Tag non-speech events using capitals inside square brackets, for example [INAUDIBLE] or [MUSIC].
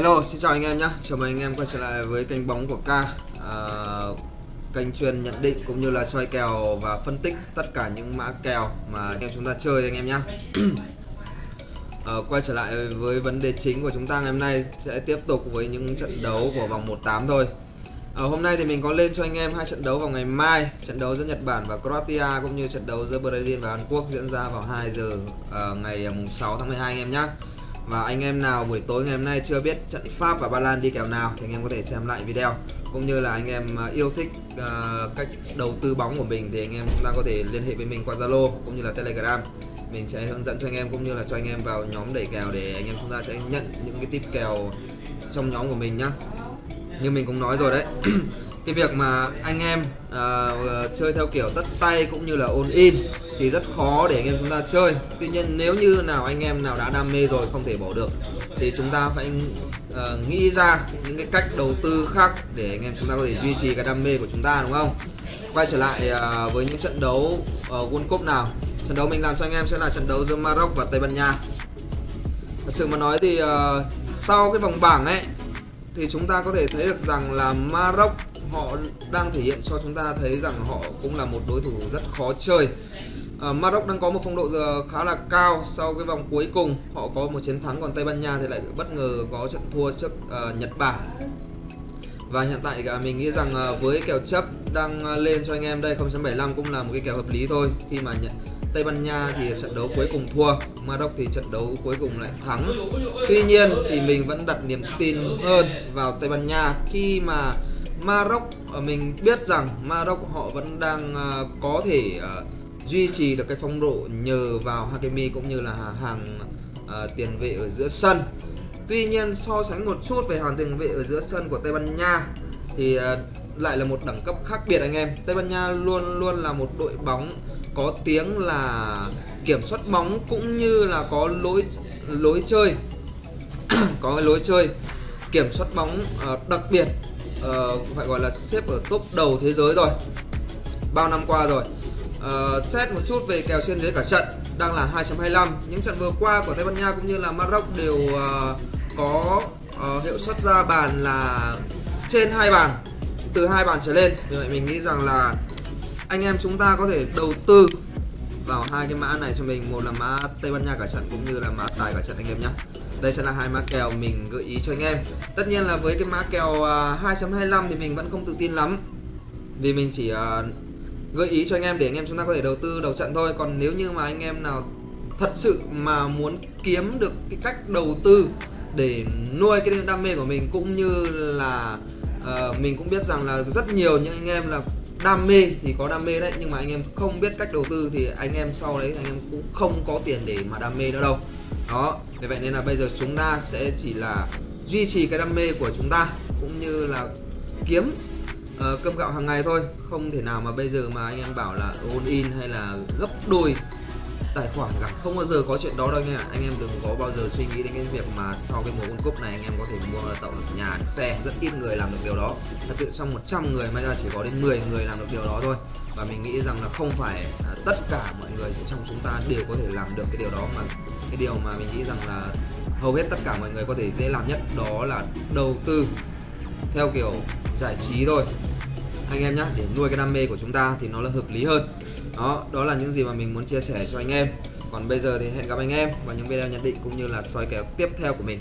Hello, xin chào anh em nhé. Chào mừng anh em quay trở lại với kênh bóng của K. À, kênh chuyên nhận định cũng như là soi kèo và phân tích tất cả những mã kèo mà anh em chúng ta chơi anh em nhé. à, [CLEARS THROAT] ờ, quay trở lại với vấn đề chính của chúng ta ngày hôm nay sẽ tiếp tục với những trận đấu của vòng 1/8 thôi. À, hôm nay thì mình có lên cho anh em hai trận đấu vào ngày mai, trận đấu giữa Nhật Bản và Croatia cũng như trận đấu giữa Brazil và Hàn Quốc diễn ra vào 2 giờ uh, ngày mùng 6 tháng 12 anh em nhé. Và anh em nào buổi tối ngày hôm nay chưa biết trận Pháp và Ba Lan đi kèo nào thì anh em có thể xem lại video. Cũng như là anh em ờ, yêu thích uh, cách đầu tư bóng của mình thì anh em chúng ta có thể liên hệ với mình qua Zalo cũng như là Telegram. Mình sẽ hướng dẫn cho anh em cũng như là cho anh em vào nhóm đẩy kèo để anh em chúng ta sẽ nhận những cái tip kèo trong nhóm của mình nhá. Như mình cũng nói rồi đấy. [CLEARS THROAT] cái việc mà anh em uh, chơi theo kiểu tất tay cũng như là ôn in thì rất khó để anh em chúng ta chơi. Tuy nhiên nếu như nào anh em nào đã đam mê rồi không thể bỏ được thì chúng ta phải uh, nghĩ ra những cái cách đầu tư khác để anh em chúng ta có thể duy trì cái đam mê của chúng ta đúng không? Quay trở lại uh, với những trận đấu uh, World Cup nào. Trận đấu mình làm cho anh em sẽ là trận đấu giữa Maroc và Tây Ban Nha. Thật sự mà nói thì uh, sau cái vòng bảng ấy thì chúng ta có thể thấy được rằng là Maroc họ đang thể hiện cho chúng ta thấy rằng họ cũng là một đối thủ rất khó chơi. À, Maroc đang có một phong độ giờ khá là cao sau cái vòng cuối cùng. Họ có một chiến thắng còn Tây Ban Nha thì lại bất ngờ có trận thua trước uh, Nhật Bản. Và hiện tại cả mình nghĩ rằng uh, với kèo chấp đang à, lên cho anh em đây 0.75 cũng là một cái kèo hợp lý thôi. Khi mà nhận Tây Ban Nha thì trận đấu cuối cùng thua, Maroc thì trận đấu cuối cùng lại thắng. Tuy nhiên thì mình vẫn đặt niềm tin hơn vào Tây Ban Nha. Khi mà Maroc ờ, mình biết rằng Maroc họ vẫn đang ờ, có thể ờ, duy trì được cái phong độ nhờ vào Hakimi cũng như là hàng tiền vệ ở giữa sân. Tuy nhiên so sánh một chút về hàng tiền vệ ở giữa sân của Tây Ban Nha thì lại là một đẳng cấp khác biệt anh em. Tây Ban Nha luôn luôn là một đội bóng có tiếng là kiểm soát bóng cũng như là có lối lối chơi. [CLEARS THROAT] Có cái lối chơi kiểm soát bóng uh, đặc biệt uh, phải gọi là xếp ở top đầu thế giới rồi. Bao năm qua rồi. Uh, xét một chút về kèo trên dưới cả trận đang là 2.25 những trận vừa qua của Tây Ban Nha cũng như là Maroc đều uh, có uh, hiệu suất ra bàn là trên hai bàn từ hai bàn trở lên. Vì vậy mình nghĩ rằng là anh em chúng ta có thể đầu tư vào hai cái mã này cho mình. Một là mã Tây Ban Nha cả trận cũng như là mã tài cả trận anh em nhé. Đây sẽ là hai mã kèo mình gợi ý cho anh em. Tất nhiên là với cái mã kèo à, 2.25 thì mình vẫn không tự tin lắm. Vì mình chỉ à, gợi ý cho anh em để anh em chúng ta có thể đầu tư đầu trận thôi. Còn nếu như mà anh em nào thật sự mà muốn kiếm được cái cách đầu tư để nuôi cái đam mê của mình cũng như là uh, mình cũng biết rằng là rất nhiều những anh em là đam mê thì có đam mê đấy nhưng mà anh em không biết cách đầu tư thì anh em sau đấy anh em cũng không có tiền để mà đam mê nữa đâu. Đó vì vậy nên là bây giờ chúng ta sẽ chỉ là duy trì cái đam mê của chúng ta cũng như là kiếm uh, cơm gạo hàng ngày thôi. Không thể nào mà bây giờ mà anh em bảo là all in hay là gấp đôi tài khoản cả không bao giờ có chuyện đó đâu nha. Anh em đừng có bao giờ suy nghĩ đến cái việc mà sau cái mùa World Cup này anh em có thể mua tạo được nhà được xe. Rất ít người làm được điều đó. Thật sự trong 100 người may ra chỉ có đến 10 người làm được điều đó thôi. Và mình nghĩ rằng là không phải à, tất cả mọi người trong chúng ta đều có thể làm được cái điều đó mà cái điều mà mình nghĩ rằng là hầu hết tất cả mọi người có thể dễ làm nhất đó là đầu tư theo kiểu giải trí thôi. Anh em nhé để nuôi cái đam mê của chúng ta thì nó là hợp lý hơn đó đó là những gì mà mình muốn chia sẻ cho anh em. Còn bây giờ thì hẹn gặp anh em vào những video nhận định cũng như là soi kèo tiếp theo của mình.